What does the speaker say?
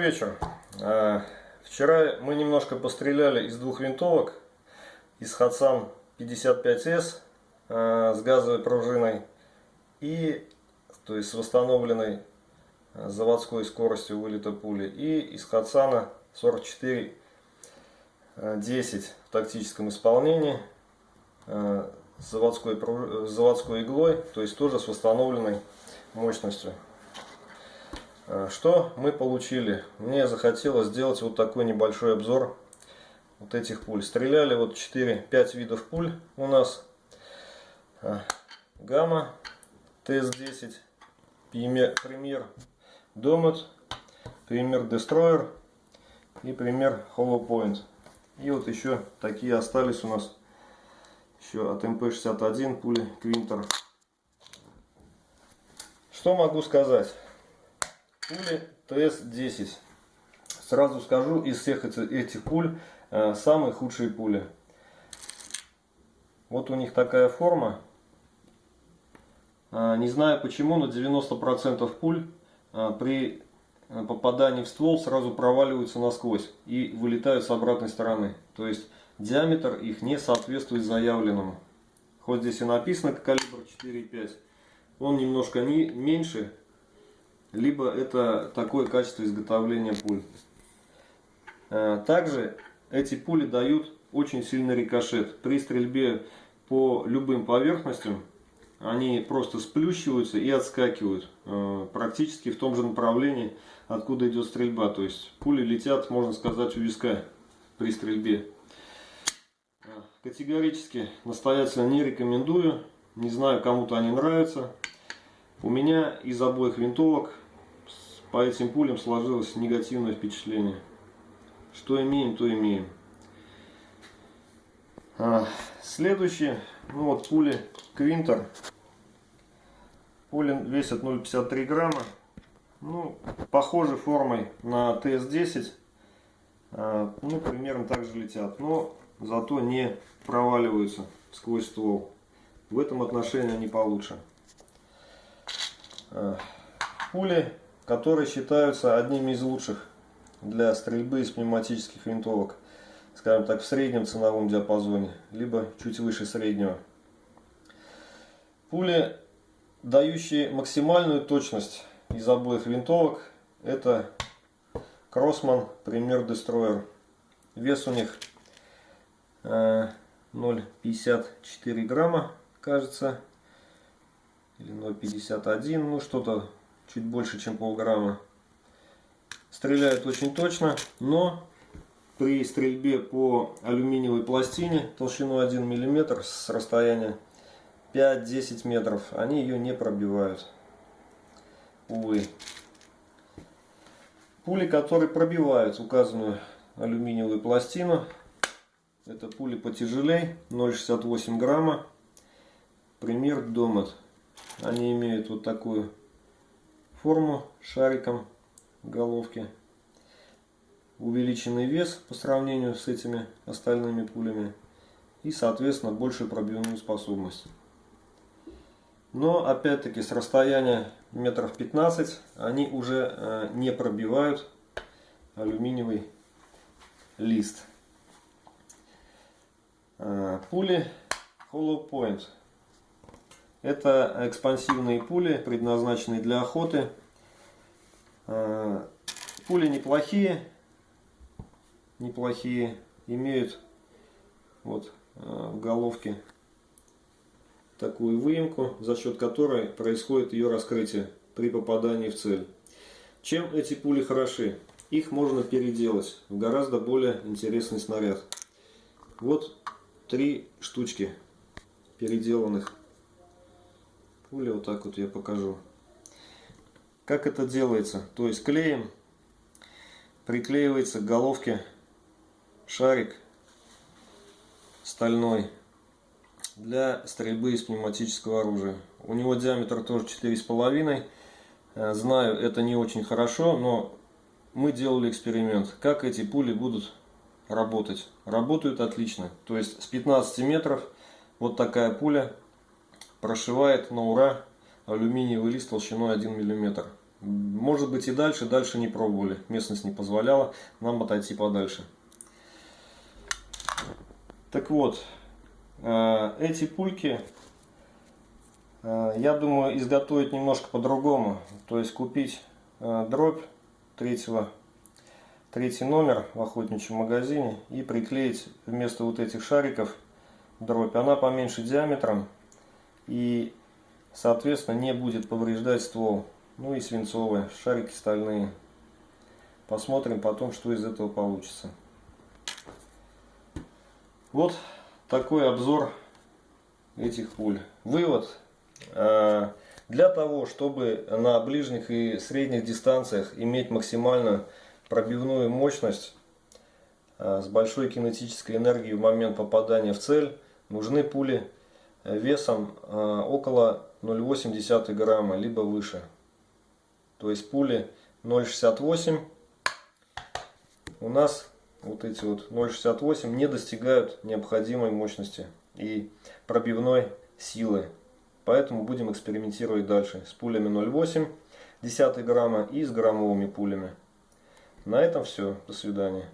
Добрый вечер. А, вчера мы немножко постреляли из двух винтовок. Из Хатсан 55С а, с газовой пружиной и то есть с восстановленной а, заводской скоростью вылета пули. И из Хатсана 44 10 в тактическом исполнении с заводской, с заводской иглой, то есть тоже с восстановленной мощностью. А, что мы получили? Мне захотелось сделать вот такой небольшой обзор вот этих пуль. Стреляли вот 4-5 видов пуль у нас. А, Гамма, ТС-10, Премьер Домет, Премьер Дестройер и Премьер Hollow Point. И вот еще такие остались у нас еще от МП-61 пули Квинтер. Что могу сказать? Пули ТС-10. Сразу скажу, из всех этих пуль э, самые худшие пули. Вот у них такая форма. Э, не знаю почему, но 90% пуль э, при попадании в ствол сразу проваливаются насквозь и вылетают с обратной стороны. То есть диаметр их не соответствует заявленному. Хоть здесь и написано калибр 4,5, он немножко не, меньше, либо это такое качество изготовления пуль. Э, также эти пули дают очень сильный рикошет. При стрельбе по любым поверхностям они просто сплющиваются и отскакивают э, практически в том же направлении, откуда идет стрельба. То есть пули летят, можно сказать, у виска при стрельбе. Э, категорически настоятельно не рекомендую. Не знаю, кому-то они нравятся. У меня из обоих винтовок по этим пулям сложилось негативное впечатление. Что имеем, то имеем. А, следующие, ну вот пули Квинтер. Пули весят 0,53 грамма. Ну, похожи формой на ТС-10. А, ну, примерно так же летят. Но зато не проваливаются сквозь ствол. В этом отношении они получше. А, пули которые считаются одними из лучших для стрельбы из пневматических винтовок, скажем так, в среднем ценовом диапазоне, либо чуть выше среднего. Пули, дающие максимальную точность из обоих винтовок, это Кроссман Premier Destroyer. Вес у них 0,54 э, грамма, кажется, или 0,51, ну что-то чуть больше, чем полграмма. Стреляет очень точно, но при стрельбе по алюминиевой пластине толщиной 1 мм с расстояния 5-10 метров, они ее не пробивают. Увы. Пули, которые пробивают указанную алюминиевую пластину, это пули потяжелей, 0,68 грамма. Пример Домат. Они имеют вот такую форму шариком головки. Увеличенный вес по сравнению с этими остальными пулями. И, соответственно, большую пробивную способность. Но, опять-таки, с расстояния метров 15 они уже э, не пробивают алюминиевый лист. Э, пули Hollow Point это экспансивные пули, предназначенные для охоты. А, пули неплохие, неплохие, имеют вот а, в головке такую выемку, за счет которой происходит ее раскрытие при попадании в цель. Чем эти пули хороши? Их можно переделать в гораздо более интересный снаряд. Вот три штучки переделанных пули. Вот так вот я покажу. Как это делается? То есть клеем приклеивается к головке шарик стальной для стрельбы из пневматического оружия. У него диаметр тоже 4,5. Э, знаю, это не очень хорошо, но мы делали эксперимент. Как эти пули будут работать? Работают отлично. То есть с 15 метров вот такая пуля прошивает на ура алюминиевый лист толщиной 1 мм. Может быть и дальше, дальше не пробовали. Местность не позволяла нам отойти подальше. Так вот, э, эти пульки, э, я думаю, изготовить немножко по-другому. То есть купить э, дробь третьего, третий номер в охотничьем магазине и приклеить вместо вот этих шариков дробь. Она поменьше диаметром и, соответственно, не будет повреждать ствол. Ну и свинцовые, шарики стальные. Посмотрим потом, что из этого получится. Вот такой обзор этих пуль. Вывод. Э, для того, чтобы на ближних и средних дистанциях иметь максимальную пробивную мощность э, с большой кинетической энергией в момент попадания в цель, нужны пули весом э, около 0,8 грамма, либо выше. То есть пули 0,68 у нас вот эти вот 0,68 не достигают необходимой мощности и пробивной силы. Поэтому будем экспериментировать дальше с пулями 0,8 10 грамма и с граммовыми пулями. На этом все. До свидания.